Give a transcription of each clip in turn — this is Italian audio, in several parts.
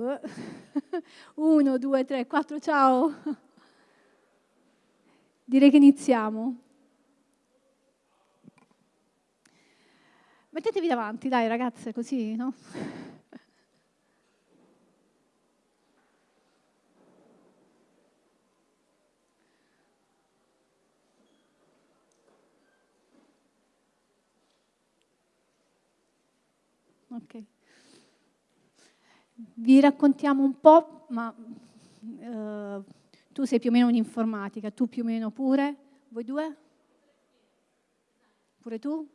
Uno, due, tre, quattro, ciao. Direi che iniziamo. Mettetevi davanti, dai ragazze, così, no? Ok. Vi raccontiamo un po', ma uh, tu sei più o meno un'informatica, tu più o meno pure, voi due? Pure tu?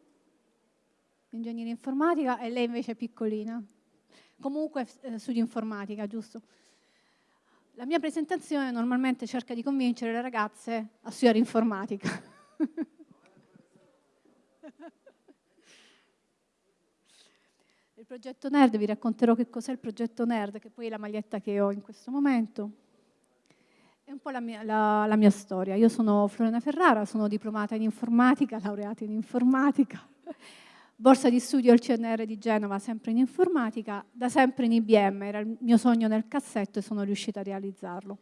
Ingegneria informatica e lei invece è piccolina. Comunque eh, studio informatica, giusto? La mia presentazione normalmente cerca di convincere le ragazze a studiare informatica. Il progetto Nerd, vi racconterò che cos'è il progetto Nerd, che poi è la maglietta che ho in questo momento. È un po' la mia, la, la mia storia. Io sono Florena Ferrara, sono diplomata in informatica, laureata in informatica, borsa di studio al CNR di Genova, sempre in informatica, da sempre in IBM, era il mio sogno nel cassetto e sono riuscita a realizzarlo.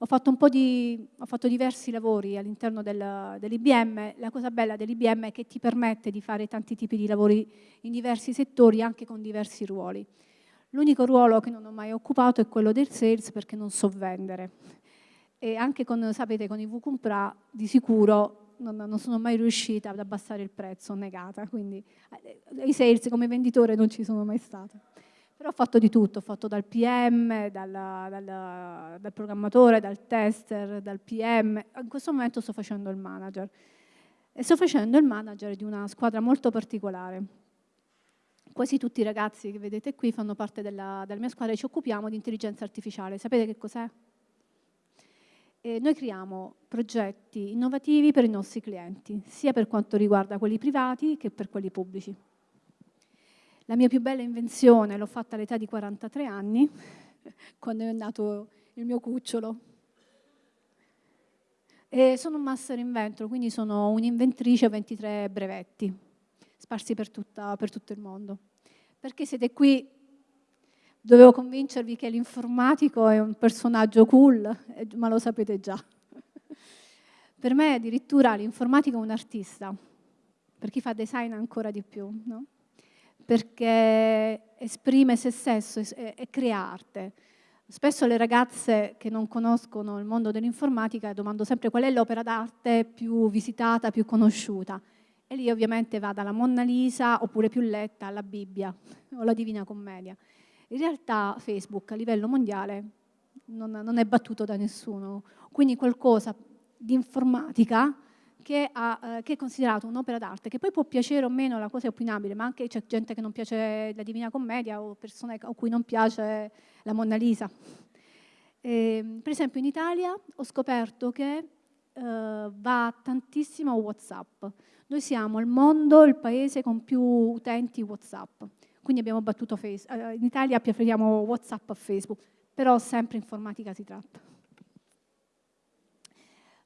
Ho fatto, di, ho fatto diversi lavori all'interno del, dell'IBM. La cosa bella dell'IBM è che ti permette di fare tanti tipi di lavori in diversi settori, anche con diversi ruoli. L'unico ruolo che non ho mai occupato è quello del sales perché non so vendere. E anche con, sapete, con i VCumpra di sicuro non, non, sono mai riuscita ad abbassare il prezzo, negata. Quindi eh, i sales come venditore non ci sono mai stata. Però ho fatto di tutto, ho fatto dal PM, dal, dal, dal programmatore, dal tester, dal PM. In questo momento sto facendo il manager. E sto facendo il manager di una squadra molto particolare. Quasi tutti i ragazzi che vedete qui fanno parte della, della mia squadra e ci occupiamo di intelligenza artificiale. Sapete che cos'è? noi creiamo progetti innovativi per i nostri clienti, sia per quanto riguarda quelli privati che per quelli pubblici. La mia più bella invenzione l'ho fatta all'età di 43 anni, quando è nato il mio cucciolo. E sono un master inventor, quindi sono un'inventrice a 23 brevetti, sparsi per, tutta, per tutto il mondo. Perché siete qui dovevo convincervi che l'informatico è un personaggio cool, ma lo sapete già. per me addirittura l'informatico è un artista, per chi fa design ancora di più. No? Perché esprime se stesso e, crea arte. Spesso le ragazze che non conoscono il mondo dell'informatica domando sempre qual è l'opera d'arte più visitata, più conosciuta. E lì ovviamente va dalla Monna Lisa oppure più letta alla Bibbia o la Divina Commedia. In realtà Facebook a livello mondiale non, non è battuto da nessuno, quindi qualcosa di informatica che, ha, eh, che è considerato un'opera d'arte, che poi può piacere o meno, la cosa è opinabile, ma anche c'è gente che non piace la Divina Commedia o persone a cui non piace la Monna Lisa. E, per esempio in Italia ho scoperto che eh, va tantissimo Whatsapp. Noi siamo al mondo il paese con più utenti Whatsapp, quindi abbiamo battuto Facebook. Eh, in Italia preferiamo Whatsapp a Facebook, però sempre informatica si tratta.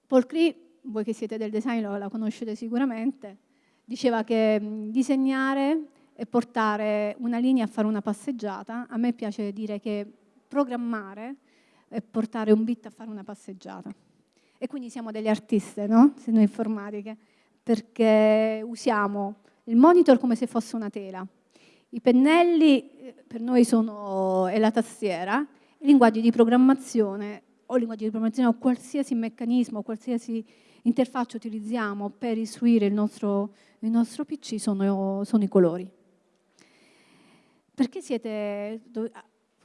Paul Cree voi che siete del design la conoscete sicuramente, diceva che disegnare e portare una linea a fare una passeggiata, a me piace dire che programmare e portare un bit a fare una passeggiata. E quindi siamo delle artiste, no? Se noi informatiche, perché usiamo il monitor come se fosse una tela. I pennelli eh, per noi sono, è la tastiera, i linguaggi di programmazione o linguaggi di programmazione o qualsiasi meccanismo, qualsiasi interfaccia utilizziamo per istruire il nostro, il nostro PC sono, sono, i colori. Perché siete,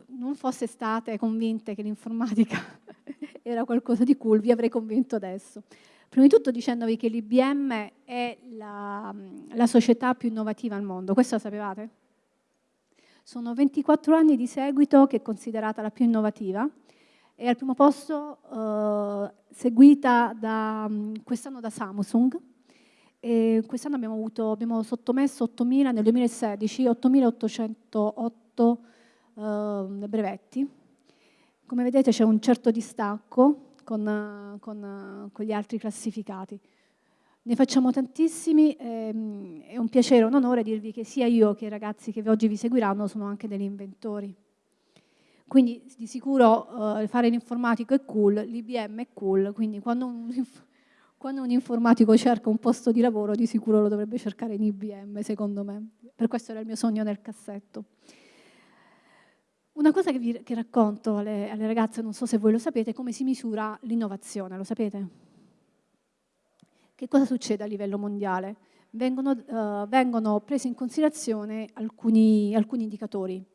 non fosse state convinte che l'informatica era qualcosa di cool, vi avrei convinto adesso. Prima di tutto dicendovi che l'IBM è la, la società più innovativa al mondo, questo lo sapevate? Sono 24 anni di seguito che è considerata la più innovativa è al primo posto eh, seguita mm, quest'anno da Samsung. quest'anno abbiamo, abbiamo sottomesso 8.000, nel 2016, 8.808 eh, brevetti. Come vedete c'è un certo distacco con, con, con, gli altri classificati. Ne facciamo tantissimi, ehm, è un piacere, un onore dirvi che sia io che i ragazzi che oggi vi seguiranno sono anche degli inventori. Quindi di sicuro uh, fare l'informatico è cool, l'IBM è cool, quindi quando un, quando un, informatico cerca un posto di lavoro di sicuro lo dovrebbe cercare in IBM, secondo me. Per questo era il mio sogno nel cassetto. Una cosa che, vi, che racconto alle, alle ragazze, non so se voi lo sapete, è come si misura l'innovazione, lo sapete? Che cosa succede a livello mondiale? Vengono, uh, vengono presi in considerazione alcuni, alcuni indicatori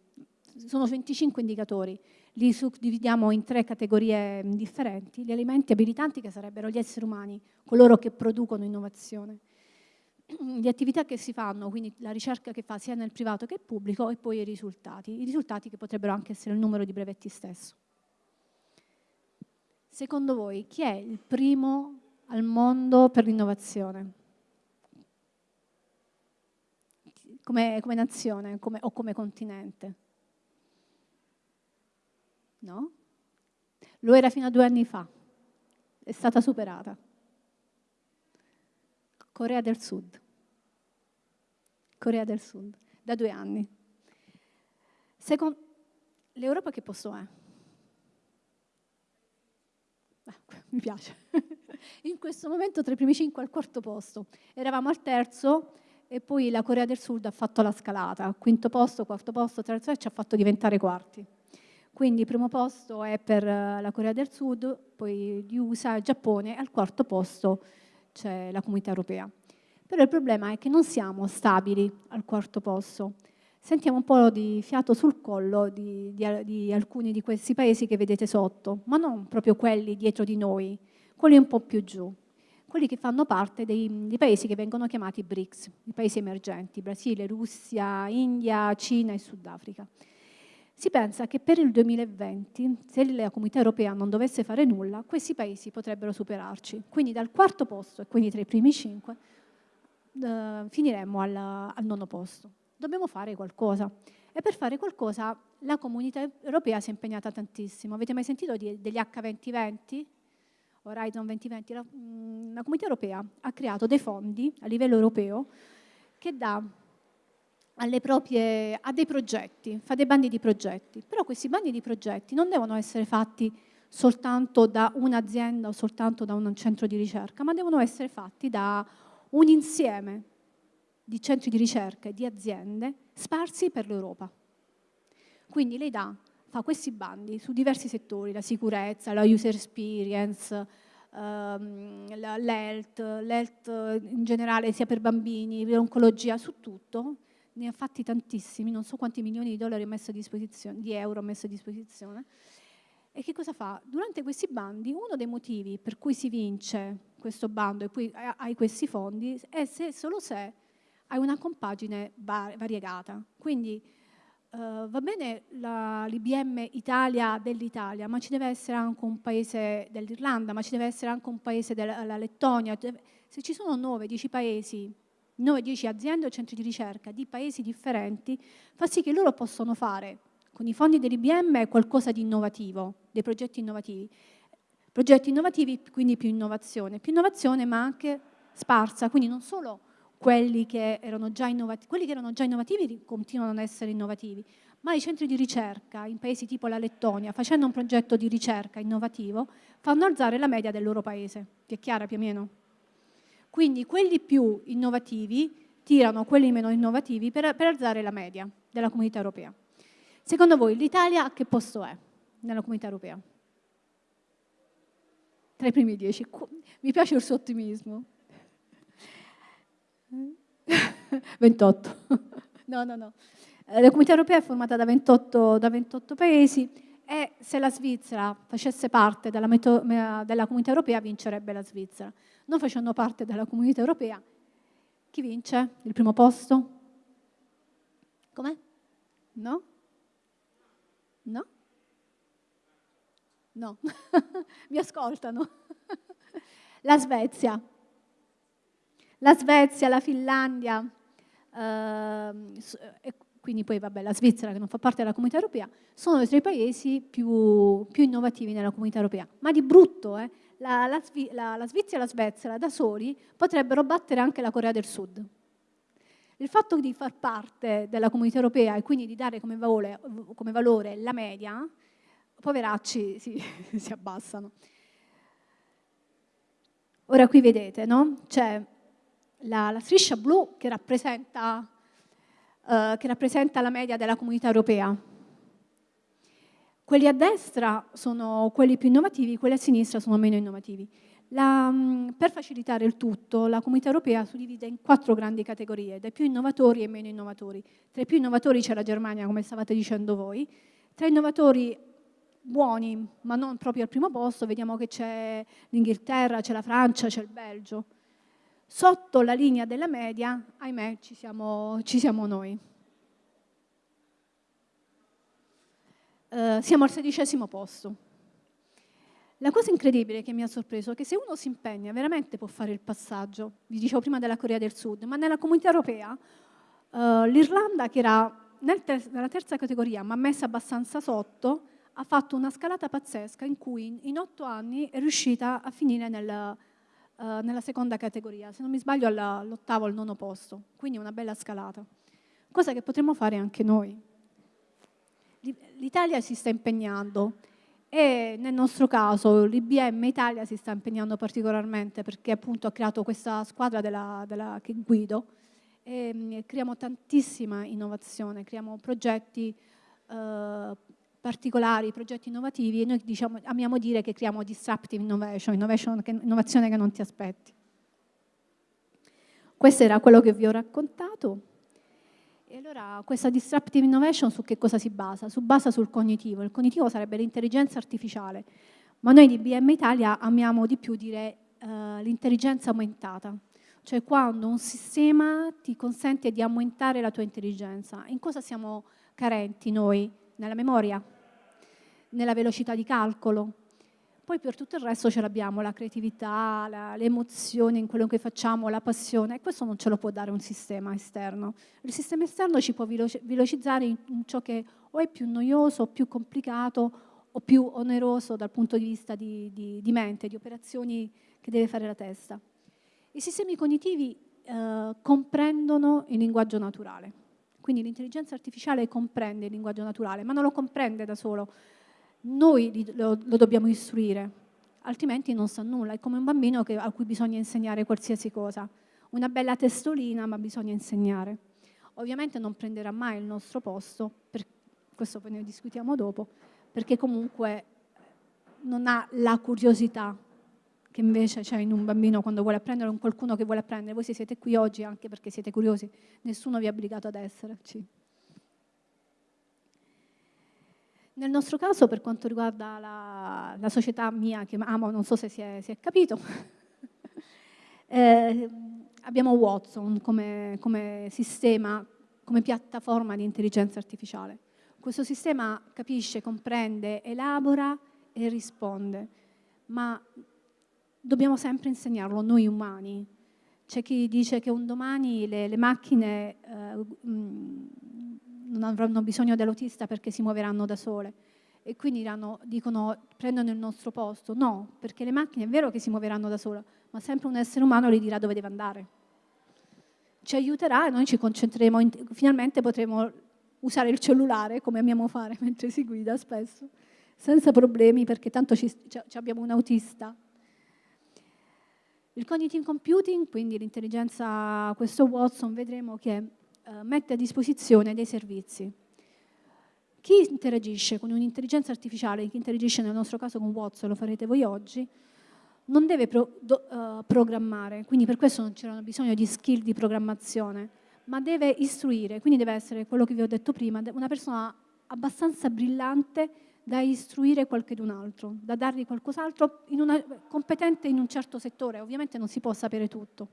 sono 25 indicatori, li suddividiamo in tre categorie differenti, gli alimenti abilitanti che sarebbero gli esseri umani, coloro che producono innovazione, le attività che si fanno, quindi la ricerca che fa sia nel privato che nel pubblico e poi i risultati, i risultati che potrebbero anche essere il numero di brevetti stesso. Secondo voi chi è il primo al mondo per l'innovazione? Come, come nazione come, o come continente? No? Lo era fino a due anni fa, è stata superata. Corea del Sud. Corea del Sud, da due anni. Secondo l'Europa che posto è? Ah, mi piace. In questo momento tra i primi cinque al quarto posto. Eravamo al terzo e poi la Corea del Sud ha fatto la scalata. Quinto posto, quarto posto, terzo e ci ha fatto diventare quarti. Quindi il primo posto è per eh, la Corea del Sud, poi gli USA e Giappone, e al quarto posto c'è la comunità europea. Però il problema è che non siamo stabili al quarto posto. Sentiamo un po' di fiato sul collo di, di, di alcuni di questi paesi che vedete sotto, ma non proprio quelli dietro di noi, quelli un po' più giù, quelli che fanno parte dei, dei paesi che vengono chiamati BRICS, i paesi emergenti, Brasile, Russia, India, Cina e Sudafrica. Si pensa che per il 2020, se la comunità europea non dovesse fare nulla, questi paesi potrebbero superarci. Quindi dal quarto posto, e quindi tra i primi cinque, eh, finiremmo al, al nono posto. Dobbiamo fare qualcosa. E per fare qualcosa la comunità europea si è impegnata tantissimo. Avete mai sentito di, degli H2020? Horizon 2020? La, mm, la comunità europea ha creato dei fondi a livello europeo che dà proprie, a dei progetti, fa dei bandi di progetti, però questi bandi di progetti non devono essere fatti soltanto da un'azienda o soltanto da un centro di ricerca, ma devono essere fatti da un insieme di centri di ricerca e di aziende sparsi per l'Europa. Quindi lei dà, fa questi bandi su diversi settori, la sicurezza, la user experience, ehm, l'health, l'health in generale sia per bambini, l'oncologia, su tutto, ne ha fatti tantissimi, non so quanti milioni di, dollari messo a disposizione, di euro messo a disposizione. E che cosa fa? Durante questi bandi, uno dei motivi per cui si vince questo bando e poi hai questi fondi è se, solo se hai una compagine variegata. Quindi Uh, va bene l'IBM Italia dell'Italia, ma ci deve essere anche un paese dell'Irlanda, ma ci deve essere anche un paese della Lettonia. Se ci sono 9-10 paesi 9-10 aziende o centri di ricerca di paesi differenti, fa sì che loro possano fare con i fondi dell'IBM qualcosa di innovativo, dei progetti innovativi. Progetti innovativi, quindi più innovazione, più innovazione ma anche sparsa, quindi non solo quelli che erano già innovativi, quelli che erano già innovativi continuano ad essere innovativi, ma i centri di ricerca in paesi tipo la Lettonia, facendo un progetto di ricerca innovativo, fanno alzare la media del loro paese. Ti è chiara più o meno? Quindi quelli più innovativi tirano quelli meno innovativi per, per alzare la media della comunità europea. Secondo voi l'Italia a che posto è nella comunità europea? Tra i primi dieci. Mi piace il suo ottimismo. 28. No, no, no. La comunità europea è formata da 28, da 28 paesi e se la Svizzera facesse parte della, della comunità europea vincerebbe la Svizzera non facendo parte della comunità europea, chi vince il primo posto? Com'è? No? No? No, mi ascoltano. la Svezia. La Svezia, la Finlandia, eh, quindi poi vabbè, la Svizzera che non fa parte della comunità europea, sono i paesi più, più innovativi nella comunità europea. Ma di brutto, eh? La, la, la, la Svizzera e la Svezia da soli potrebbero battere anche la Corea del Sud. Il fatto di far parte della comunità europea e quindi di dare come valore, come valore la media poveracci si, si abbassano. Ora qui vedete, no? C'è la, la, striscia blu che rappresenta, uh, che rappresenta la media della comunità europea. Quelli a destra sono quelli più innovativi, quelli a sinistra sono meno innovativi. La, mm, per facilitare il tutto, la comunità europea suddivide in quattro grandi categorie, dai più innovatori e meno innovatori. Tra i più innovatori c'è la Germania, come stavate dicendo voi. Tra i innovatori buoni, ma non proprio al primo posto, vediamo che c'è l'Inghilterra, c'è la Francia, c'è il Belgio. Sotto la linea della media, ahimè, ci siamo, ci siamo noi. Uh, siamo al sedicesimo posto. La cosa incredibile che mi ha sorpreso è che se uno si impegna veramente può fare il passaggio, vi dicevo prima della Corea del Sud, ma nella comunità europea uh, l'Irlanda che era nel ter nella terza categoria ma messa abbastanza sotto, ha fatto una scalata pazzesca in cui in otto anni è riuscita a finire nel, uh, nella seconda categoria, se non mi sbaglio all'ottavo al nono posto, quindi una bella scalata, cosa che potremmo fare anche noi. L'Italia si sta impegnando e nel nostro caso l'IBM Italia si sta impegnando particolarmente perché appunto ha creato questa squadra della, della, che guido e mm, creiamo tantissima innovazione, creiamo progetti eh, particolari, progetti innovativi e noi diciamo, amiamo dire che creiamo disruptive innovation, innovation che, innovazione che non ti aspetti. Questo era quello che vi ho raccontato. E allora questa disruptive innovation su che cosa si basa? Si basa sul cognitivo. Il cognitivo sarebbe l'intelligenza artificiale, ma noi di BM Italia amiamo di più dire uh, l'intelligenza aumentata, cioè quando un sistema ti consente di aumentare la tua intelligenza. In cosa siamo carenti noi? Nella memoria, nella velocità di calcolo, poi per tutto il resto ce l'abbiamo, la creatività, la, le emozioni in quello che facciamo, la passione, e questo non ce lo può dare un sistema esterno. Il sistema esterno ci può velocizzare in ciò che o è più noioso, o più complicato, o più oneroso dal punto di vista di, di, di mente, di operazioni che deve fare la testa. I sistemi cognitivi eh, comprendono il linguaggio naturale, quindi l'intelligenza artificiale comprende il linguaggio naturale, ma non lo comprende da solo, noi lo, lo dobbiamo istruire, altrimenti non sa nulla, è come un bambino che, a cui bisogna insegnare qualsiasi cosa. Una bella testolina, ma bisogna insegnare. Ovviamente non prenderà mai il nostro posto, per, questo poi ne discutiamo dopo, perché comunque non ha la curiosità che invece c'è in un bambino quando vuole apprendere in qualcuno che vuole apprendere. Voi siete qui oggi anche perché siete curiosi, nessuno vi ha obbligato ad esserci. Nel nostro caso, per quanto riguarda la, la società mia che amo, non so se si è, si è capito, eh, abbiamo Watson come, come sistema, come piattaforma di intelligenza artificiale. Questo sistema capisce, comprende, elabora e risponde, ma dobbiamo sempre insegnarlo noi umani. C'è chi dice che un domani le, le macchine eh, non avranno bisogno dell'autista perché si muoveranno da sole e quindi diranno, dicono prendono il nostro posto. No, perché le macchine è vero che si muoveranno da sole, ma sempre un essere umano gli dirà dove deve andare. Ci aiuterà e noi ci concentreremo, in, finalmente potremo usare il cellulare come amiamo fare mentre si guida spesso, senza problemi perché tanto ci, ci abbiamo un autista. Il cognitive computing, quindi l'intelligenza, questo Watson, vedremo che eh, mette a disposizione dei servizi. Chi interagisce con un'intelligenza artificiale, chi interagisce nel nostro caso con Watson, lo farete voi oggi, non deve pro, do, uh, programmare, quindi per questo non c'era bisogno di skill di programmazione, ma deve istruire, quindi deve essere quello che vi ho detto prima, una persona abbastanza brillante da istruire qualcun altro, da dargli qualcos'altro competente in un certo settore, ovviamente non si può sapere tutto.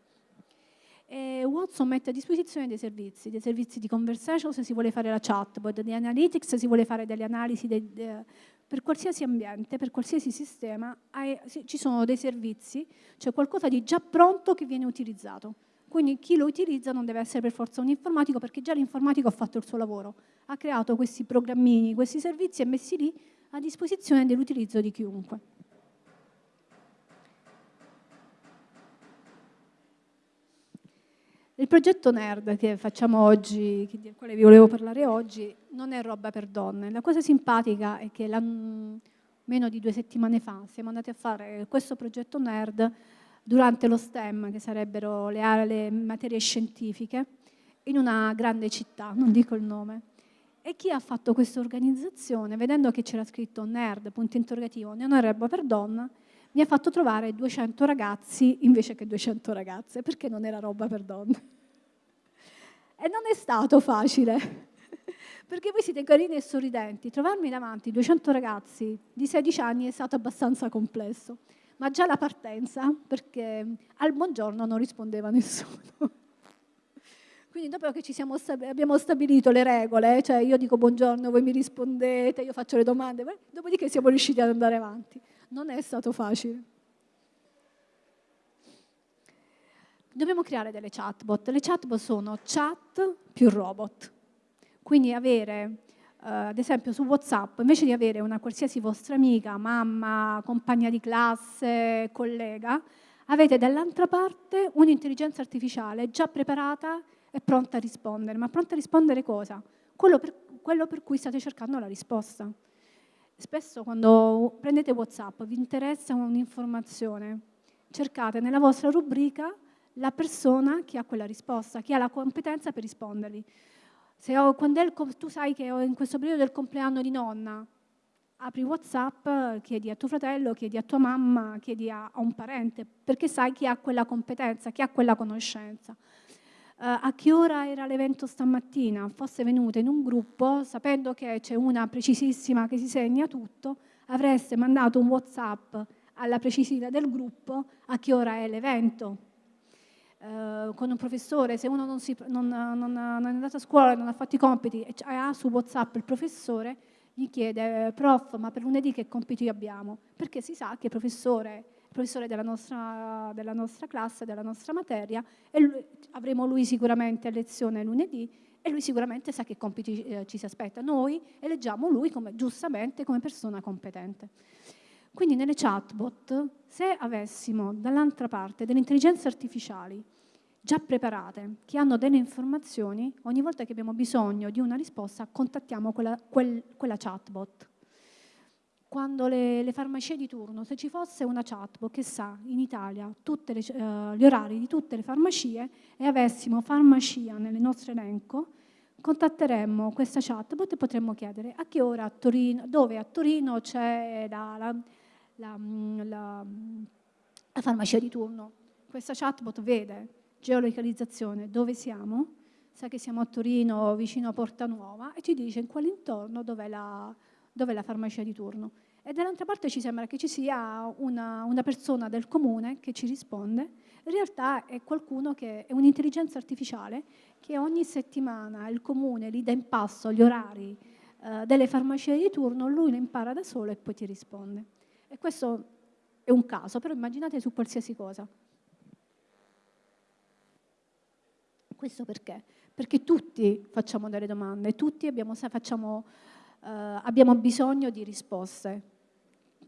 E Watson mette a disposizione dei servizi, dei servizi di conversation se si vuole fare la chatbot, di analytics se si vuole fare delle analisi de, de, per qualsiasi ambiente, per qualsiasi sistema, ci sono dei servizi, cioè qualcosa di già pronto che viene utilizzato. Quindi chi lo utilizza non deve essere per forza un informatico perché già l'informatico ha fatto il suo lavoro, ha creato questi programmini, questi servizi e messi lì a disposizione dell'utilizzo di chiunque. Il progetto NERD che facciamo oggi, del quale vi volevo parlare oggi, non è roba per donne. La cosa simpatica è che meno di due settimane fa siamo andati a fare questo progetto NERD durante lo STEM, che sarebbero le, le materie scientifiche, in una grande città, non dico il nome. E chi ha fatto questa organizzazione, vedendo che c'era scritto NERD, punto interrogativo, non è roba per donna, mi ha fatto trovare 200 ragazzi invece che 200 ragazze, perché non era roba per donne. E non è stato facile, perché voi siete carini e sorridenti. Trovarmi davanti 200 ragazzi di 16 anni è stato abbastanza complesso, ma già la partenza, perché al buongiorno non rispondeva nessuno. Quindi dopo che stab abbiamo stabilito le regole, cioè io dico buongiorno, voi mi rispondete, io faccio le domande, dopodiché siamo riusciti ad andare avanti non è stato facile. Dobbiamo creare delle chatbot. Le chatbot sono chat più robot. Quindi avere, eh, ad esempio su WhatsApp, invece di avere una qualsiasi vostra amica, mamma, compagna di classe, collega, avete dall'altra parte un'intelligenza artificiale già preparata e pronta a rispondere. Ma pronta a rispondere cosa? Quello per, quello per cui state cercando la risposta. Spesso quando prendete WhatsApp vi interessa un'informazione, cercate nella vostra rubrica la persona che ha quella risposta, che ha la competenza per rispondervi. Se ho, il, tu sai che ho in questo periodo del compleanno di nonna, apri WhatsApp, chiedi a tuo fratello, chiedi a tua mamma, chiedi a, a un parente, perché sai chi ha quella competenza, chi ha quella conoscenza a che ora era l'evento stamattina, fosse venuta in un gruppo, sapendo che c'è una precisissima che si segna tutto, avreste mandato un Whatsapp alla precisione del gruppo a che ora è l'evento. Uh, con un professore, se uno non, si, non, non, non, è andato a scuola, non ha fatto i compiti e ha su Whatsapp il professore, gli chiede, prof, ma per lunedì che compiti abbiamo? Perché si sa che il professore professore della nostra, della nostra classe, della nostra materia, e lui, avremo lui sicuramente a lezione lunedì e lui sicuramente sa che compiti eh, ci si aspetta. Noi eleggiamo lui come, giustamente come persona competente. Quindi nelle chatbot, se avessimo dall'altra parte delle intelligenze artificiali già preparate, che hanno delle informazioni, ogni volta che abbiamo bisogno di una risposta contattiamo quella, quel, quella chatbot quando le, le, farmacie di turno, se ci fosse una chatbot che sa in Italia le, uh, gli orari di tutte le farmacie e avessimo farmacia nel nostro elenco, contatteremmo questa chatbot e potremmo chiedere a che ora a Torino, dove a Torino c'è la, la, la, la, farmacia di turno. Questa chatbot vede geolocalizzazione, dove siamo, sa che siamo a Torino vicino a Porta Nuova e ci dice in quale intorno dove la dove è la farmacia di turno. E dall'altra parte ci sembra che ci sia una, una, persona del comune che ci risponde, in realtà è qualcuno che è un'intelligenza artificiale che ogni settimana il comune gli dà in passo gli orari eh, delle farmacie di turno, lui lo impara da solo e poi ti risponde. E questo è un caso, però immaginate su qualsiasi cosa. Questo perché? Perché tutti facciamo delle domande, tutti abbiamo, facciamo abbiamo bisogno di risposte.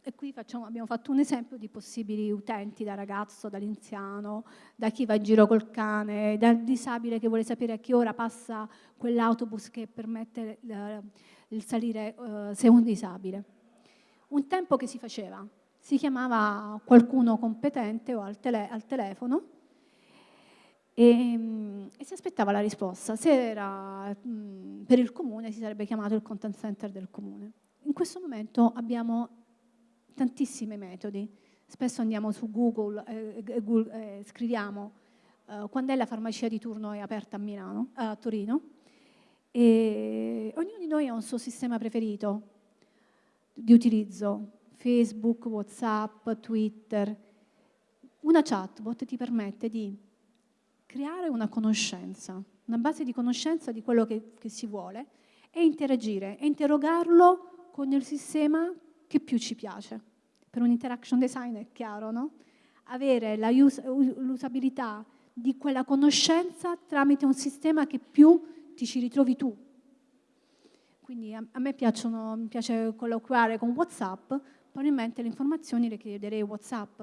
E qui facciamo, abbiamo fatto un esempio di possibili utenti, da ragazzo, dall'inziano, da chi va in giro col cane, dal disabile che vuole sapere a che ora passa quell'autobus che permette eh, il salire eh, se è un disabile. Un tempo che si faceva, si chiamava qualcuno competente o al, tele, al telefono e, ehm, e, si aspettava la risposta. Se era mh, per il comune si sarebbe chiamato il content center del comune. In questo momento abbiamo tantissimi metodi. Spesso andiamo su Google e eh, eh, eh, scriviamo eh, quando è la farmacia di turno è aperta a, Milano, a Torino e ognuno di noi ha un suo sistema preferito di utilizzo, Facebook, Whatsapp, Twitter. Una chatbot ti permette di creare una conoscenza, una base di conoscenza di quello che, che si vuole e interagire e interrogarlo con il sistema che più ci piace. Per un interaction design è chiaro, no? Avere l'usabilità di quella conoscenza tramite un sistema che più ti ci ritrovi tu. Quindi a, a me piacciono, mi piace colloquiare con WhatsApp, probabilmente le informazioni le chiederei WhatsApp.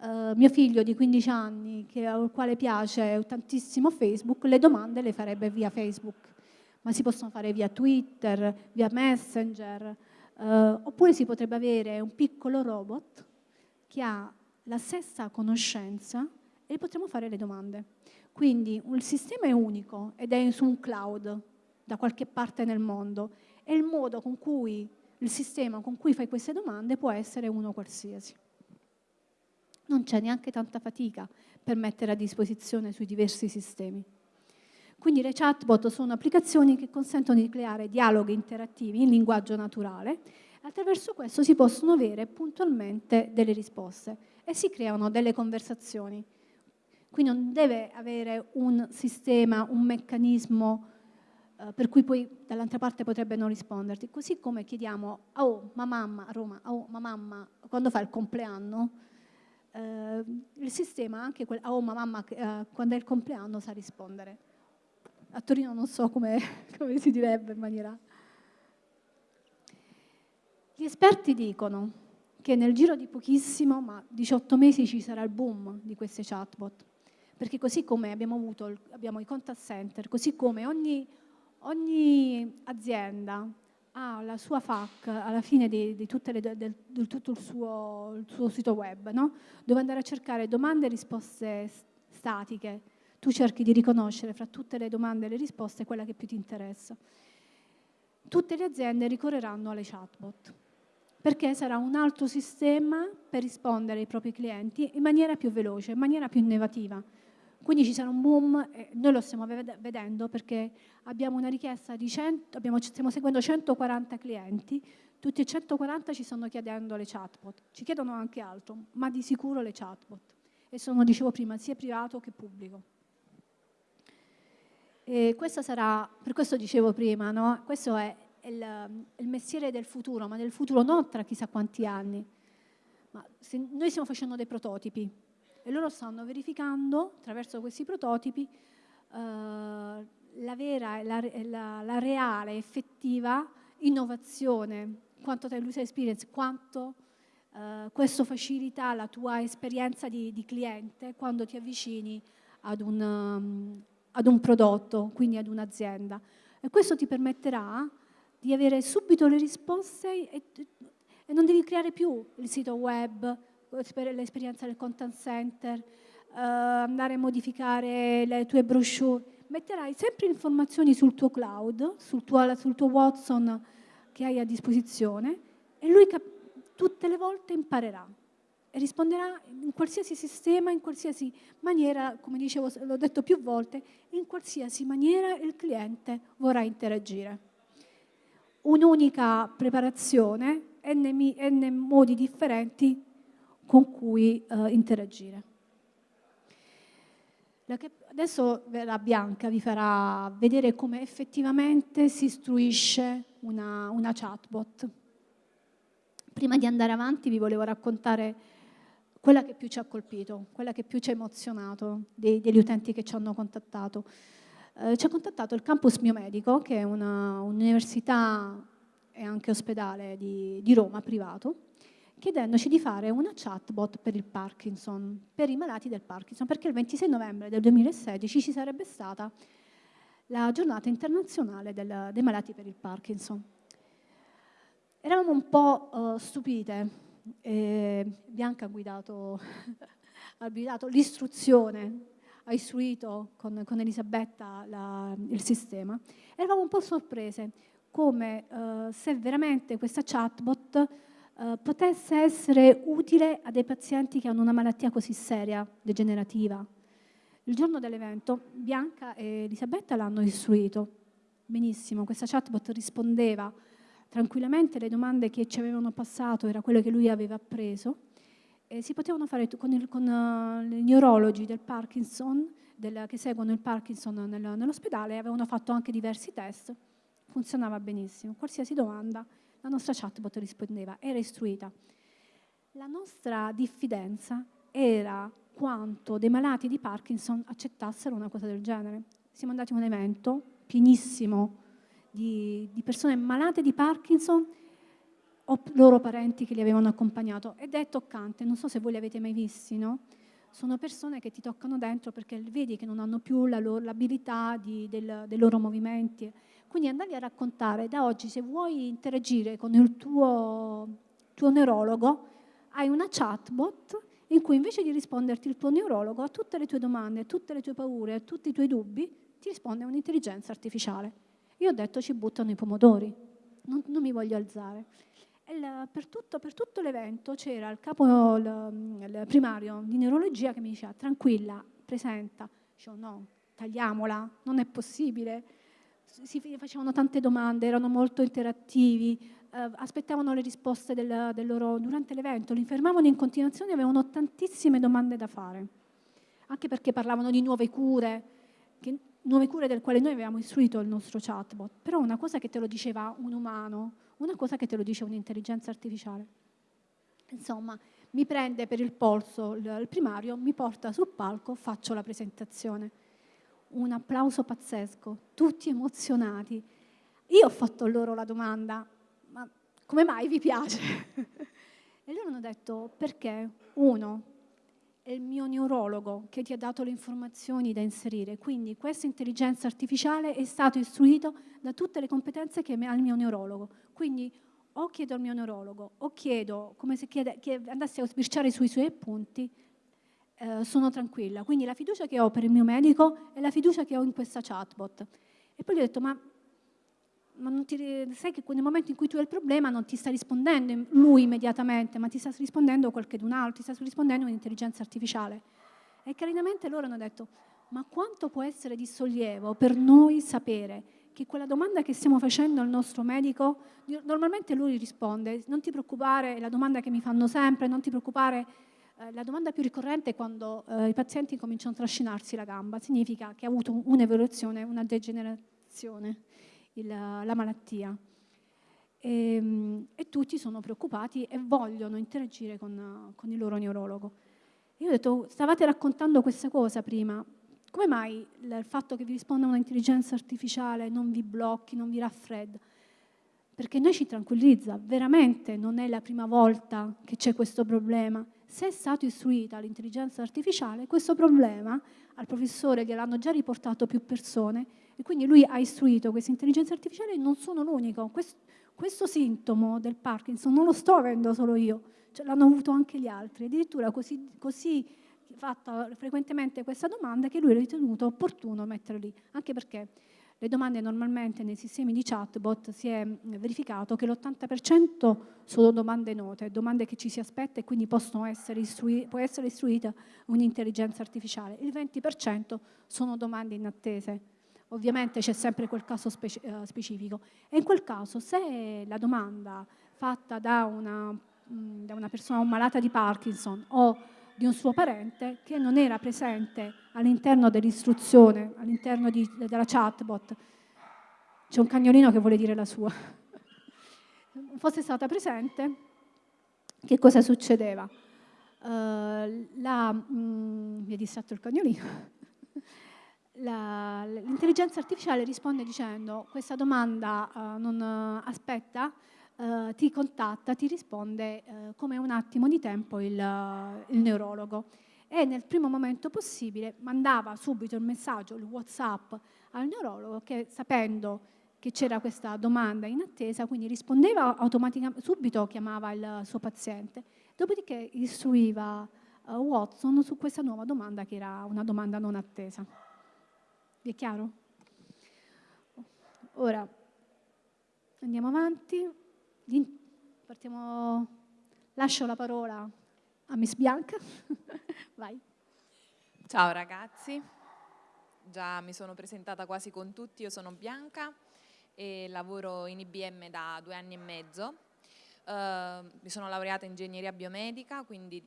Uh, mio figlio di 15 anni, che, al quale piace tantissimo Facebook, le domande le farebbe via Facebook, ma si possono fare via Twitter, via Messenger, uh, oppure si potrebbe avere un piccolo robot che ha la stessa conoscenza e potremo fare le domande. Quindi il sistema è unico ed è su un cloud da qualche parte nel mondo e il modo con cui il sistema con cui fai queste domande può essere uno qualsiasi. Non c'è neanche tanta fatica per mettere a disposizione sui diversi sistemi. Quindi le chatbot sono applicazioni che consentono di creare dialoghi interattivi in linguaggio naturale attraverso questo si possono avere puntualmente delle risposte e si creano delle conversazioni. Qui non deve avere un sistema, un meccanismo eh, per cui poi dall'altra parte potrebbe non risponderti. Così come chiediamo, oh, ma mamma, a Roma, oh, ma mamma, quando fa il compleanno, eh, il sistema anche, quel, oh, ma mamma, eh, quando è il compleanno sa rispondere. A Torino non so come, come si direbbe in maniera... Gli esperti dicono che nel giro di pochissimo, ma 18 mesi, ci sarà il boom di queste chatbot. Perché così come abbiamo avuto abbiamo i contact center, così come ogni ogni azienda ha la sua FAQ alla fine di, di, le, del, di tutto il suo, il suo sito web, no? dove andare a cercare domande e risposte statiche. Tu cerchi di riconoscere fra tutte le domande e le risposte quella che più ti interessa. Tutte le aziende ricorreranno alle chatbot, perché sarà un altro sistema per rispondere ai propri clienti in maniera più veloce, in maniera più innovativa. Quindi ci sarà un boom, eh, noi lo stiamo vedendo perché abbiamo una richiesta di 100, abbiamo, stiamo seguendo 140 clienti, tutti e 140 ci stanno chiedendo le chatbot, ci chiedono anche altro, ma di sicuro le chatbot. E sono, dicevo prima, sia privato che pubblico. E questo sarà, per questo dicevo prima, no? questo è il, il, mestiere del futuro, ma del futuro non tra chissà quanti anni. Ma noi stiamo facendo dei prototipi, e loro stanno verificando attraverso questi prototipi eh, la vera, la, la, la, reale, effettiva innovazione, quanto time user experience, quanto eh, questo facilita la tua esperienza di, di cliente quando ti avvicini ad un, um, ad un prodotto, quindi ad un'azienda. E questo ti permetterà di avere subito le risposte e, e non devi creare più il sito web, l'esperienza del contact center, uh, andare a modificare le tue brochure, metterai sempre informazioni sul tuo cloud, sul tuo, sul tuo Watson che hai a disposizione e lui tutte le volte imparerà e risponderà in qualsiasi sistema, in qualsiasi maniera, come dicevo, l'ho detto più volte, in qualsiasi maniera il cliente vorrà interagire. Un'unica preparazione, n, n modi differenti con cui eh, interagire. Adesso la Bianca vi farà vedere come effettivamente si istruisce una, una chatbot. Prima di andare avanti vi volevo raccontare quella che più ci ha colpito, quella che più ci ha emozionato dei, degli utenti che ci hanno contattato. Eh, ci ha contattato il campus biomedico, che è un'università e anche ospedale di, di Roma, privato, chiedendoci di fare una chatbot per il Parkinson, per i malati del Parkinson, perché il 26 novembre del 2016 ci sarebbe stata la giornata internazionale del, dei malati per il Parkinson. Eravamo un po' uh, stupite, Bianca ha guidato, ha guidato l'istruzione, ha istruito con, con Elisabetta la, il sistema, eravamo un po' sorprese come uh, se veramente questa chatbot eh, potesse essere utile a dei pazienti che hanno una malattia così seria, degenerativa. Il giorno dell'evento Bianca e Elisabetta l'hanno istruito. Benissimo, questa chatbot rispondeva tranquillamente alle domande che ci avevano passato, era quello che lui aveva appreso. E si potevano fare con, il, con uh, i neurologi del Parkinson, del, che seguono il Parkinson nel, nell'ospedale, avevano fatto anche diversi test, funzionava benissimo. Qualsiasi domanda la nostra chatbot rispondeva, era istruita. La nostra diffidenza era quanto dei malati di Parkinson accettassero una cosa del genere. Siamo andati a un evento pienissimo di, di persone malate di Parkinson o loro parenti che li avevano accompagnato. Ed è toccante, non so se voi li avete mai visti, no? Sono persone che ti toccano dentro perché vedi che non hanno più l'abilità del, dei loro movimenti. Quindi andargli a raccontare, da oggi se vuoi interagire con il tuo, tuo neurologo, hai una chatbot in cui invece di risponderti il tuo neurologo a tutte le tue domande, a tutte le tue paure, a tutti i tuoi dubbi, ti risponde un'intelligenza artificiale. Io ho detto ci buttano i pomodori, non, non mi voglio alzare. Il, per, tutto, tutto l'evento c'era il capo il, il primario di neurologia che mi diceva tranquilla, presenta. Dicevo no, tagliamola, non è possibile. Si facevano tante domande, erano molto interattivi, eh, aspettavano le risposte del, del loro, durante l'evento, li fermavano in continuazione, avevano tantissime domande da fare, anche perché parlavano di nuove cure, che, nuove cure del quale noi avevamo istruito il nostro chatbot, però una cosa che te lo diceva un umano, una cosa che te lo dice un'intelligenza artificiale. Insomma, mi prende per il polso il primario, mi porta sul palco, faccio la presentazione. Un applauso pazzesco, tutti emozionati. Io ho fatto loro la domanda, ma come mai vi piace? e loro hanno detto, perché uno, è il mio neurologo che ti ha dato le informazioni da inserire, quindi questa intelligenza artificiale è stato istruito da tutte le competenze che ha il mio neurologo. Quindi o chiedo al mio neurologo o chiedo, come se chiede, che andassi a sbirciare sui suoi appunti, eh, sono tranquilla. Quindi la fiducia che ho per il mio medico è la fiducia che ho in questa chatbot. E poi gli ho detto, ma ma ti, sai che nel momento in cui tu hai il problema non ti sta rispondendo lui immediatamente, ma ti sta rispondendo qualcun altro, ti sta rispondendo un'intelligenza artificiale. E carinamente loro hanno detto, ma quanto può essere di sollievo per noi sapere che quella domanda che stiamo facendo al nostro medico, normalmente lui risponde, non ti preoccupare, è la domanda che mi fanno sempre, non ti preoccupare, eh, la domanda più ricorrente è quando eh, i pazienti cominciano a trascinarsi la gamba, significa che ha avuto un'evoluzione, una degenerazione il, la malattia. E, ehm, e, tutti sono preoccupati e vogliono interagire con, con il loro neurologo. Io ho detto, stavate raccontando questa cosa prima, come mai il fatto che vi risponda un'intelligenza artificiale non vi blocchi, non vi raffredda? Perché noi ci tranquillizza, veramente non è la prima volta che c'è questo problema. Se è stato istruita l'intelligenza artificiale, questo problema al professore gliel'hanno già riportato più persone e quindi lui ha istruito questa intelligenza artificiale e non sono l'unico. Questo, questo, sintomo del Parkinson non lo sto avendo solo io, cioè, l'hanno avuto anche gli altri. Addirittura così, così fatta frequentemente questa domanda che lui ha ritenuto opportuno mettere lì, anche perché le domande normalmente nei sistemi di chatbot si è verificato che l'80% sono domande note, domande che ci si aspetta e quindi essere può essere istruita un'intelligenza artificiale. Il 20% sono domande inattese ovviamente c'è sempre quel caso speci eh, specifico. E in quel caso, se la domanda fatta da una, mh, da una persona malata di Parkinson o di un suo parente che non era presente all'interno dell'istruzione, all'interno della chatbot, c'è un cagnolino che vuole dire la sua, fosse stata presente, che cosa succedeva? Uh, la, mm, mi è distratto il cagnolino. L'intelligenza artificiale risponde dicendo questa domanda uh, non uh, aspetta, uh, ti contatta, ti risponde come un attimo di tempo il, il, neurologo e nel primo momento possibile mandava subito il messaggio, il Whatsapp al neurologo che sapendo che c'era questa domanda in attesa, quindi rispondeva automaticamente, subito chiamava il suo paziente, dopodiché istruiva Watson su questa nuova domanda che era una domanda non attesa. Vi è chiaro? Ora andiamo avanti. Partiamo, lascio la parola a Miss Bianca. Vai. Ciao ragazzi, già mi sono presentata quasi con tutti, io sono Bianca e lavoro in IBM da due anni e mezzo. Uh, mi sono laureata in ingegneria biomedica, quindi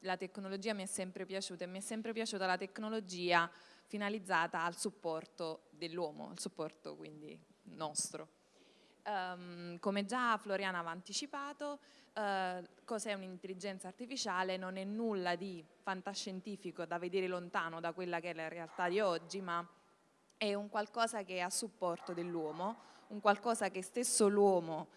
la tecnologia mi è sempre piaciuta e mi è sempre piaciuta la tecnologia finalizzata al supporto dell'uomo, al supporto quindi nostro. Um, come già Floriana aveva anticipato, uh, cos'è un'intelligenza artificiale? Non è nulla di fantascientifico da vedere lontano da quella che è la realtà di oggi, ma è un qualcosa che è a supporto dell'uomo, un qualcosa che stesso l'uomo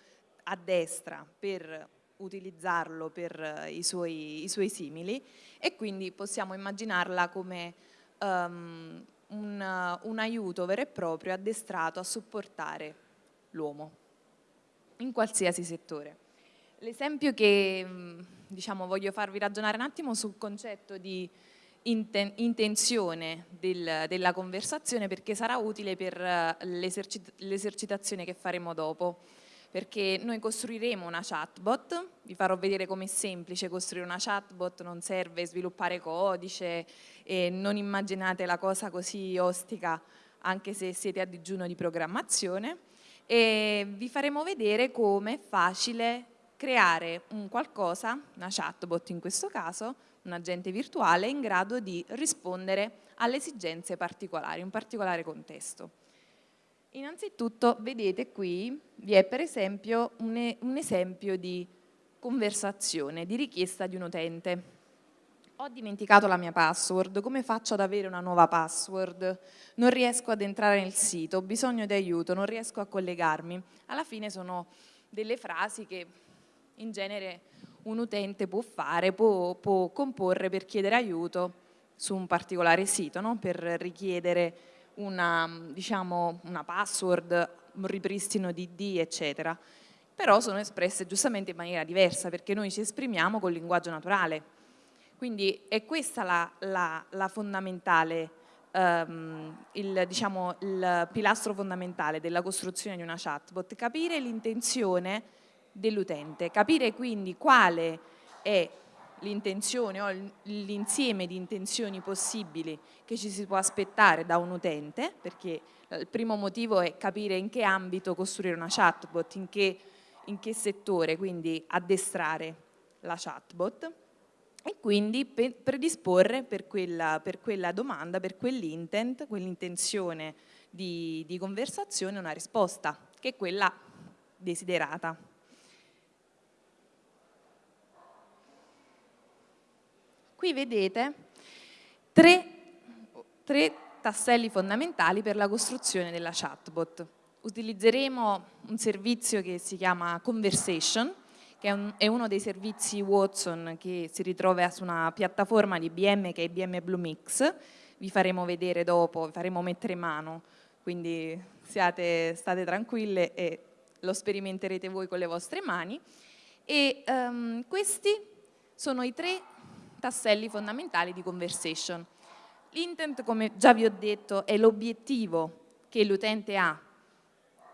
addestra per utilizzarlo per i suoi, i suoi simili e quindi possiamo immaginarla come um, un, un aiuto vero e proprio addestrato a supportare l'uomo in qualsiasi settore. L'esempio che diciamo, voglio farvi ragionare un attimo sul concetto di inten intenzione del, della conversazione perché sarà utile per eh, l'esercitazione che faremo dopo perché noi costruiremo una chatbot, vi farò vedere com'è semplice costruire una chatbot, non serve sviluppare codice e non immaginate la cosa così ostica anche se siete a digiuno di programmazione e vi faremo vedere come è facile creare un qualcosa, una chatbot in questo caso, un agente virtuale in grado di rispondere alle esigenze particolari, un particolare contesto. Innanzitutto vedete qui vi è per esempio un, un esempio di conversazione, di richiesta di un utente. Ho dimenticato la mia password, come faccio ad avere una nuova password? Non riesco ad entrare nel sito, ho bisogno di aiuto, non riesco a collegarmi. Alla fine sono delle frasi che in genere un utente può fare, può, può comporre per chiedere aiuto su un particolare sito, no? per richiedere una, diciamo, una password, un ripristino di D, eccetera. Però sono espresse giustamente in maniera diversa perché noi ci esprimiamo col linguaggio naturale. Quindi è questa la, la, la fondamentale, um, il, diciamo, il pilastro fondamentale della costruzione di una chatbot, capire l'intenzione dell'utente, capire quindi quale è l'intenzione o l'insieme di intenzioni possibili che ci si può aspettare da un utente, perché il primo motivo è capire in che ambito costruire una chatbot, in che, in che settore, quindi addestrare la chatbot e quindi predisporre per quella, per quella domanda, per quell'intent, quell'intenzione di, di conversazione una risposta, che è quella desiderata. Qui vedete tre, tre tasselli fondamentali per la costruzione della chatbot. Utilizzeremo un servizio che si chiama Conversation, che è, un, è, uno dei servizi Watson che si ritrova su una piattaforma di IBM che è IBM Bluemix, vi faremo vedere dopo, vi faremo mettere mano, quindi siate, state tranquille e lo sperimenterete voi con le vostre mani. E um, questi sono i tre tasselli fondamentali di conversation. L'intent, come già vi ho detto, è l'obiettivo che l'utente ha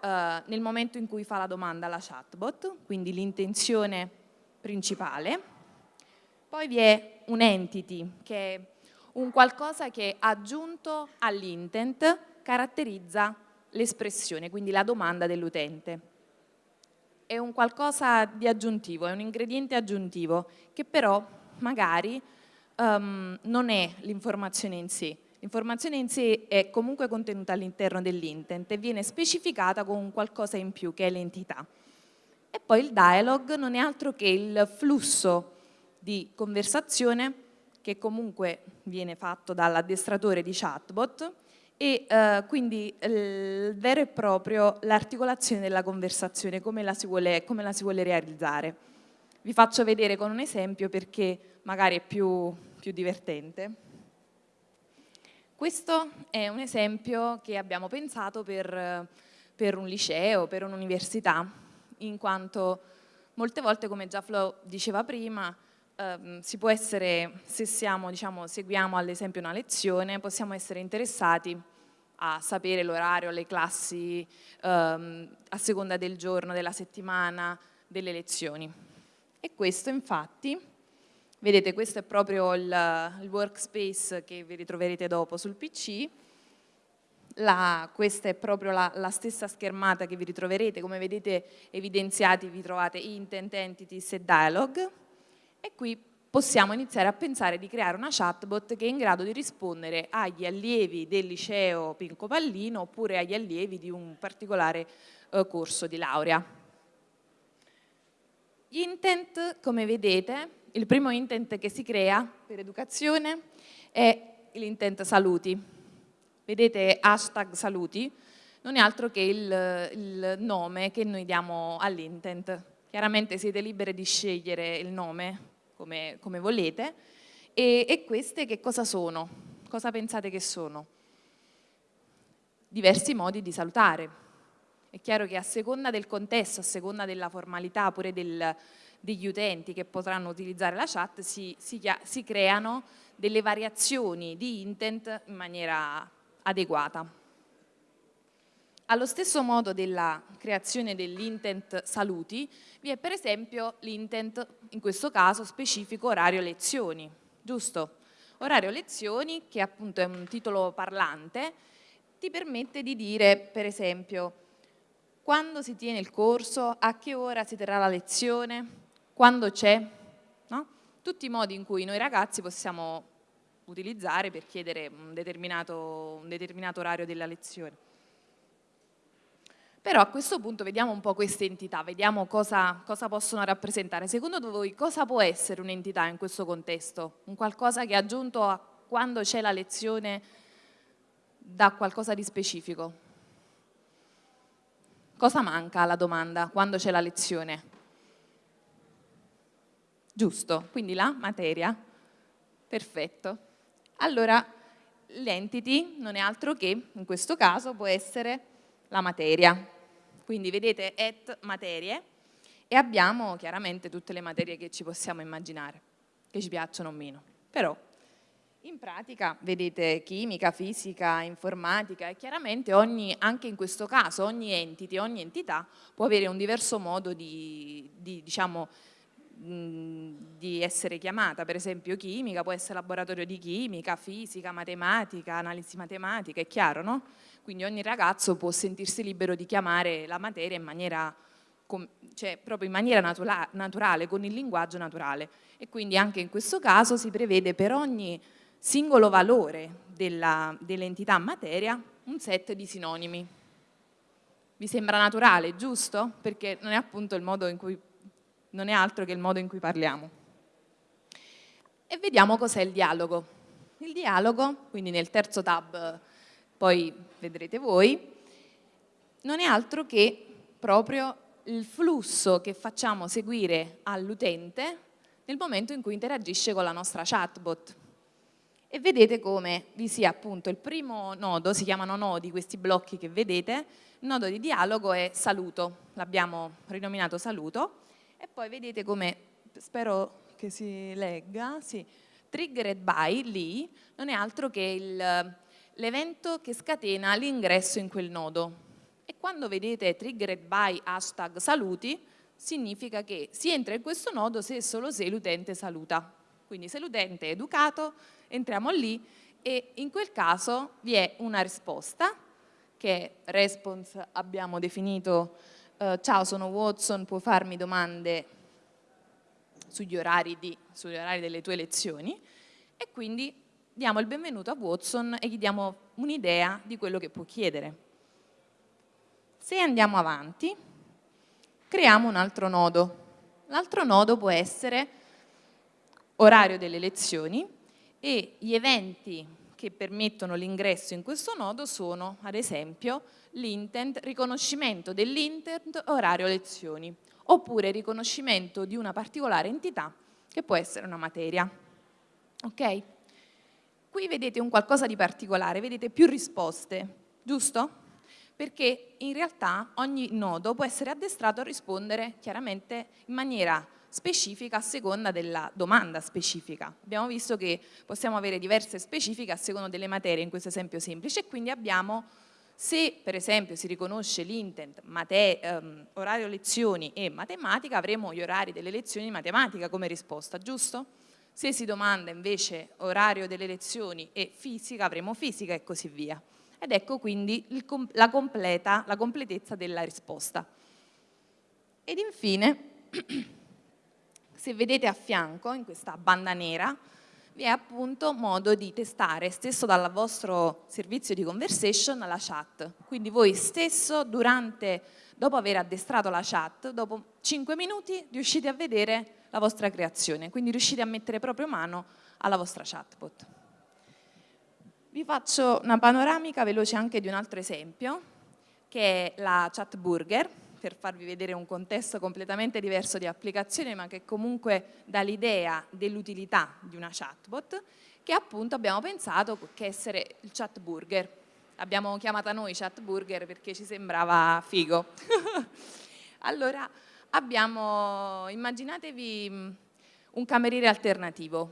eh, nel momento in cui fa la domanda alla chatbot, quindi l'intenzione principale. Poi vi è un entity, che è un qualcosa che aggiunto all'intent caratterizza l'espressione, quindi la domanda dell'utente. È un qualcosa di aggiuntivo, è un ingrediente aggiuntivo che però magari um, non è l'informazione in sé. L'informazione in sé è comunque contenuta all'interno dell'intent e viene specificata con qualcosa in più che è l'entità. E poi il dialogue non è altro che il flusso di conversazione che comunque viene fatto dall'addestratore di chatbot e eh, quindi il vero e proprio l'articolazione della conversazione, come la si vuole, come la si vuole realizzare. Vi faccio vedere con un esempio perché magari è più, più divertente. Questo è un esempio che abbiamo pensato per, per un liceo, per un'università, in quanto molte volte, come già Flo diceva prima, ehm, si può essere, se siamo, diciamo, seguiamo ad esempio una lezione, possiamo essere interessati a sapere l'orario, le classi, ehm, a seconda del giorno, della settimana, delle lezioni. E questo infatti, vedete questo è proprio il, il workspace che vi ritroverete dopo sul PC, la, questa è proprio la, la, stessa schermata che vi ritroverete, come vedete evidenziati vi trovate intent, entities e dialog. E qui possiamo iniziare a pensare di creare una chatbot che è in grado di rispondere agli allievi del liceo Pinco Pallino oppure agli allievi di un particolare eh, corso di laurea. Gli intent, come vedete, il primo intent che si crea per educazione è l'intent saluti. Vedete hashtag saluti, non è altro che il, il nome che noi diamo all'intent. Chiaramente siete liberi di scegliere il nome come, come volete e, e queste che cosa sono? Cosa pensate che sono? Diversi modi di salutare. È chiaro che a seconda del contesto, a seconda della formalità pure del, degli utenti che potranno utilizzare la chat si, si, si creano delle variazioni di intent in maniera adeguata. Allo stesso modo della creazione dell'intent saluti vi è per esempio l'intent, in questo caso specifico orario lezioni, giusto? Orario lezioni, che appunto è un titolo parlante, ti permette di dire per esempio quando si tiene il corso, a che ora si terrà la lezione, quando c'è, no? tutti i modi in cui noi ragazzi possiamo utilizzare per chiedere un determinato, un determinato orario della lezione. Però a questo punto vediamo un po' queste entità, vediamo cosa, cosa possono rappresentare. Secondo voi cosa può essere un'entità in questo contesto? Un qualcosa che aggiunto a quando c'è la lezione da qualcosa di specifico? Cosa manca alla domanda quando c'è la lezione? Giusto, quindi la materia. Perfetto. Allora, l'entity non è altro che, in questo caso, può essere la materia. Quindi vedete et materie e abbiamo chiaramente tutte le materie che ci possiamo immaginare, che ci piacciono o meno. Però in pratica vedete chimica, fisica, informatica e chiaramente ogni, anche in questo caso ogni entity, ogni entità può avere un diverso modo di, di diciamo, di essere chiamata, per esempio chimica, può essere laboratorio di chimica, fisica, matematica, analisi matematica, è chiaro, no? Quindi ogni ragazzo può sentirsi libero di chiamare la materia in maniera, cioè proprio in maniera natura naturale, con il linguaggio naturale. E quindi anche in questo caso si prevede per ogni singolo valore dell'entità dell materia un set di sinonimi. Vi sembra naturale, giusto? Perché non è appunto il modo in cui non è altro che il modo in cui parliamo. E vediamo cos'è il dialogo. Il dialogo, quindi nel terzo tab poi vedrete voi, non è altro che proprio il flusso che facciamo seguire all'utente nel momento in cui interagisce con la nostra chatbot. E vedete come vi sia appunto il primo nodo, si chiamano nodi questi blocchi che vedete, il nodo di dialogo è saluto, l'abbiamo rinominato saluto, e poi vedete come, spero che si legga, sì, triggered by lì non è altro che l'evento che scatena l'ingresso in quel nodo. E quando vedete triggered by hashtag saluti, significa che si entra in questo nodo se e solo se l'utente saluta. Quindi se l'utente è educato, entriamo lì e in quel caso vi è una risposta che response abbiamo definito eh, ciao sono Watson, puoi farmi domande sugli orari, di, sugli orari delle tue lezioni e quindi diamo il benvenuto a Watson e gli diamo un'idea di quello che può chiedere. Se andiamo avanti, creiamo un altro nodo. L'altro nodo può essere orario delle lezioni e gli eventi che permettono l'ingresso in questo nodo sono, ad esempio, l'intent, riconoscimento dell'intent orario lezioni, oppure riconoscimento di una particolare entità che può essere una materia. Ok? Qui vedete un qualcosa di particolare, vedete più risposte, giusto? Perché in realtà ogni nodo può essere addestrato a rispondere chiaramente in maniera specifica a seconda della domanda specifica. Abbiamo visto che possiamo avere diverse specifiche a seconda delle materie, in questo esempio semplice, e quindi abbiamo, se per esempio si riconosce l'intent, ehm, orario lezioni e matematica, avremo gli orari delle lezioni di matematica come risposta, giusto? Se si domanda invece orario delle lezioni e fisica, avremo fisica e così via. Ed ecco quindi il, la, completa, la completezza della risposta. Ed infine se vedete a fianco, in questa banda nera, vi è appunto modo di testare stesso dal vostro servizio di conversation la chat. Quindi voi stesso durante, dopo aver addestrato la chat, dopo 5 minuti riuscite a vedere la vostra creazione, quindi riuscite a mettere proprio mano alla vostra chatbot. Vi faccio una panoramica veloce anche di un altro esempio. che è la chat burger, per farvi vedere un contesto completamente diverso di applicazione, ma che comunque dà l'idea dell'utilità di una chatbot, che appunto abbiamo pensato che essere il chat burger. Abbiamo chiamata noi chat burger perché ci sembrava figo. allora, abbiamo, immaginatevi mm, un cameriere alternativo.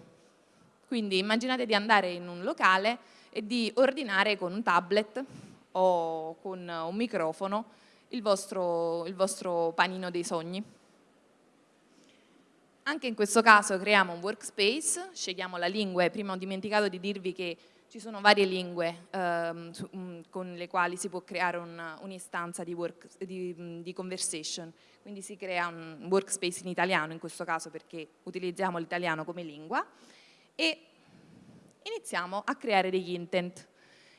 Quindi immaginate di andare in un locale e di ordinare con un tablet o con un microfono il vostro, il vostro panino dei sogni. Anche in questo caso creiamo un workspace, scegliamo la lingua prima ho dimenticato di dirvi che ci sono varie lingue ehm, mm, con le quali si può creare un'istanza un di, di, mm, di, conversation, quindi si crea un workspace in italiano in questo caso perché utilizziamo l'italiano come lingua e iniziamo a creare degli intent.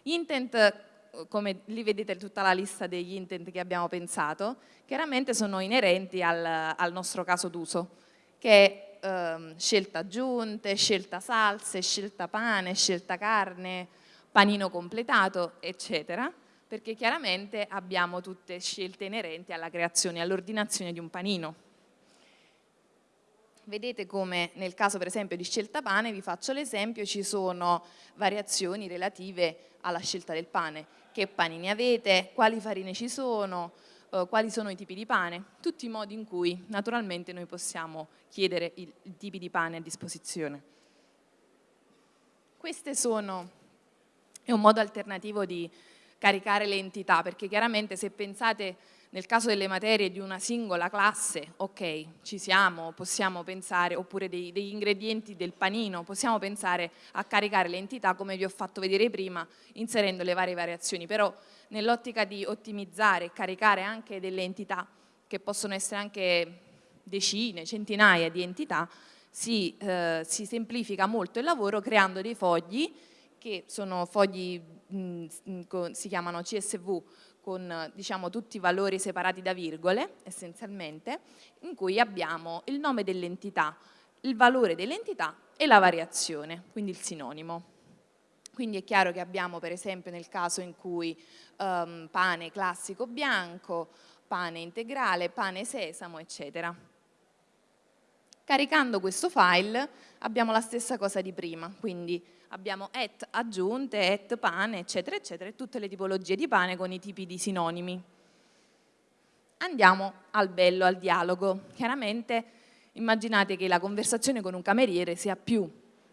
Gli intent come lì vedete tutta la lista degli intent che abbiamo pensato, chiaramente sono inerenti al, al nostro caso d'uso, che è ehm, scelta aggiunte, scelta salse, scelta pane, scelta carne, panino completato, eccetera, perché chiaramente abbiamo tutte scelte inerenti alla creazione, all'ordinazione di un panino. Vedete come nel caso per esempio di scelta pane, vi faccio l'esempio, ci sono variazioni relative alla scelta del pane che panini avete, quali farine ci sono, eh, quali sono i tipi di pane, tutti i modi in cui naturalmente noi possiamo chiedere i, tipi di pane a disposizione. Queste sono, è un modo alternativo di caricare le entità, perché chiaramente se pensate nel caso delle materie di una singola classe, ok, ci siamo, possiamo pensare, oppure dei, degli ingredienti del panino, possiamo pensare a caricare le entità come vi ho fatto vedere prima, inserendo le varie variazioni, però nell'ottica di ottimizzare e caricare anche delle entità, che possono essere anche decine, centinaia di entità, si, eh, si semplifica molto il lavoro creando dei fogli, che sono fogli, si chiamano CSV, con diciamo, tutti i valori separati da virgole, essenzialmente, in cui abbiamo il nome dell'entità, il valore dell'entità e la variazione, quindi il sinonimo. Quindi è chiaro che abbiamo per esempio nel caso in cui um, pane classico bianco, pane integrale, pane sesamo, eccetera. Caricando questo file abbiamo la stessa cosa di prima, quindi abbiamo et aggiunte, et pane, eccetera, eccetera, tutte le tipologie di pane con i tipi di sinonimi. Andiamo al bello, al dialogo. Chiaramente immaginate che la conversazione con un cameriere sia più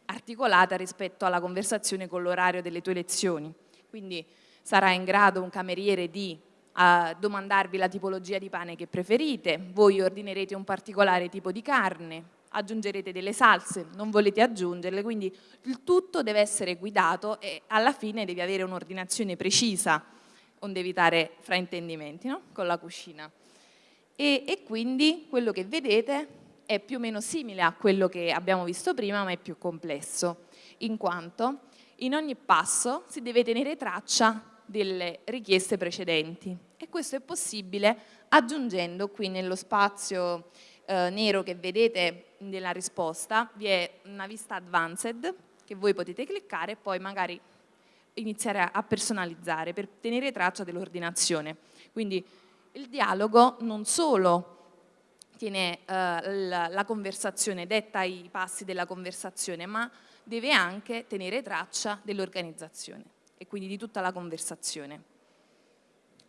articolata rispetto alla conversazione con l'orario delle tue lezioni. Quindi sarà in grado un cameriere di uh, domandarvi la tipologia di pane che preferite, voi ordinerete un particolare tipo di carne, aggiungerete delle salse, non volete aggiungerle, quindi il tutto deve essere guidato e alla fine devi avere un'ordinazione precisa, onde evitare fraintendimenti no? con la cucina. E, e quindi quello che vedete è più o meno simile a quello che abbiamo visto prima, ma è più complesso, in quanto in ogni passo si deve tenere traccia delle richieste precedenti e questo è possibile aggiungendo qui nello spazio eh, nero che vedete nella risposta vi è una vista advanced che voi potete cliccare e poi magari iniziare a personalizzare per tenere traccia dell'ordinazione. Quindi il dialogo non solo tiene eh, la, la conversazione, detta i passi della conversazione, ma deve anche tenere traccia dell'organizzazione e quindi di tutta la conversazione.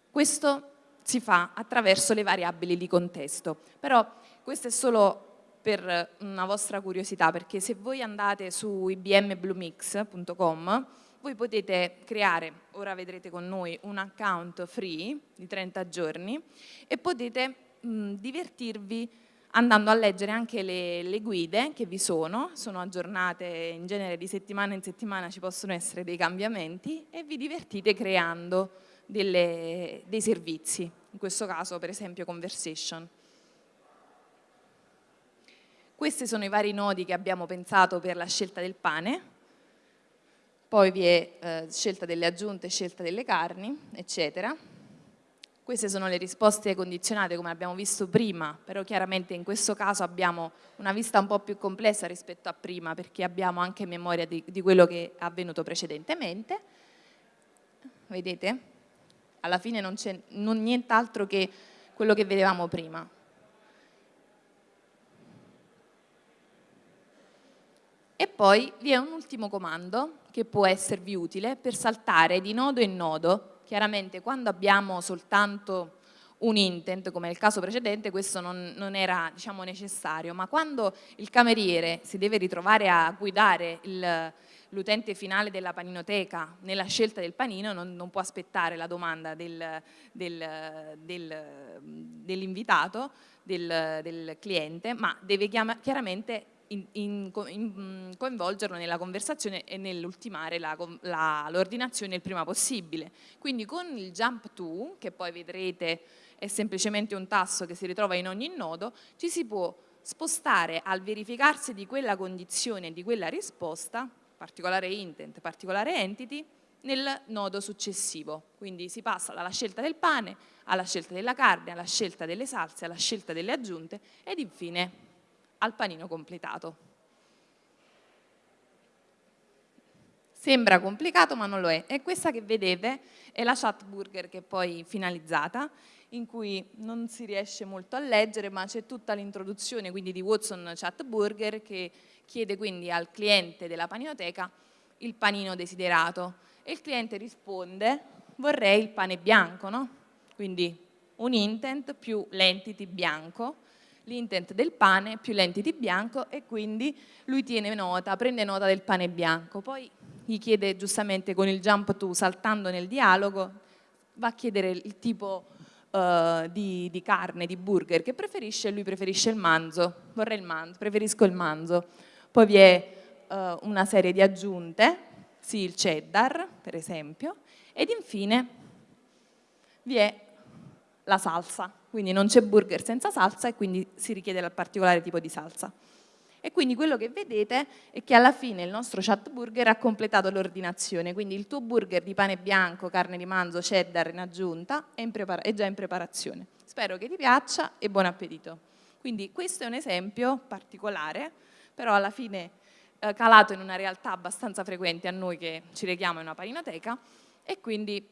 Questo si fa attraverso le variabili di contesto, però questo è solo per una vostra curiosità, perché se voi andate su ibmbluemix.com voi potete creare, ora vedrete con noi, un account free di 30 giorni e potete mh, divertirvi andando a leggere anche le, le, guide che vi sono, sono aggiornate in genere di settimana in settimana, ci possono essere dei cambiamenti e vi divertite creando delle, dei servizi, in questo caso per esempio conversation. Questi sono i vari nodi che abbiamo pensato per la scelta del pane, poi vi è eh, scelta delle aggiunte, scelta delle carni, eccetera. Queste sono le risposte condizionate come abbiamo visto prima, però chiaramente in questo caso abbiamo una vista un po' più complessa rispetto a prima perché abbiamo anche memoria di, di quello che è avvenuto precedentemente. Vedete? alla fine non c'è nient'altro che quello che vedevamo prima. E poi vi è un ultimo comando che può esservi utile per saltare di nodo in nodo. Chiaramente quando abbiamo soltanto un intent, come nel caso precedente, questo non, non era diciamo, necessario, ma quando il cameriere si deve ritrovare a guidare l'utente finale della paninoteca nella scelta del panino, non, non può aspettare la domanda del, del, del, dell'invitato, del, cliente, ma deve chiaramente in, in, mm, coinvolgerlo nella conversazione e nell'ultimare l'ordinazione il prima possibile. Quindi con il jump to, che poi vedrete è semplicemente un tasto che si ritrova in ogni nodo, ci si può spostare al verificarsi di quella condizione, di quella risposta, particolare intent, particolare entity, nel nodo successivo. Quindi si passa dalla scelta del pane alla scelta della carne, alla scelta delle salse, alla scelta delle aggiunte ed infine al panino completato. Sembra complicato ma non lo è. E questa che vedete è la chat burger che è poi finalizzata, in cui non si riesce molto a leggere, ma c'è tutta l'introduzione quindi di Watson Chat Burger che chiede quindi al cliente della paninoteca il panino desiderato e il cliente risponde vorrei il pane bianco, no? Quindi un intent più l'entity bianco l'intent del pane più l'entity bianco e quindi lui tiene nota, prende nota del pane bianco. Poi gli chiede giustamente con il jump to, saltando nel dialogo, va a chiedere il tipo uh, di, di, carne, di burger che preferisce, lui preferisce il manzo, vorrei il manzo, preferisco il manzo. Poi vi è uh, una serie di aggiunte, sì, il cheddar per esempio, ed infine vi è la salsa quindi non c'è burger senza salsa e quindi si richiede il particolare tipo di salsa. E quindi quello che vedete è che alla fine il nostro chat burger ha completato l'ordinazione, quindi il tuo burger di pane bianco, carne di manzo, cheddar in aggiunta è, in è già in preparazione. Spero che ti piaccia e buon appetito. Quindi questo è un esempio particolare, però alla fine eh, calato in una realtà abbastanza frequente a noi che ci leghiamo in una paninoteca, e quindi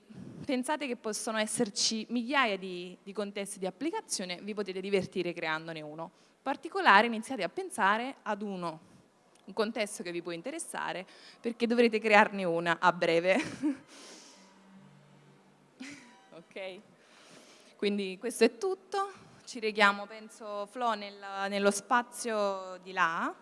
pensate che possono esserci migliaia di, di contesti di applicazione, vi potete divertire creandone uno. In particolare iniziate a pensare ad uno, un contesto che vi può interessare, perché dovrete crearne una a breve. ok? Quindi questo è tutto, ci reghiamo penso Flo nel, nello spazio di là,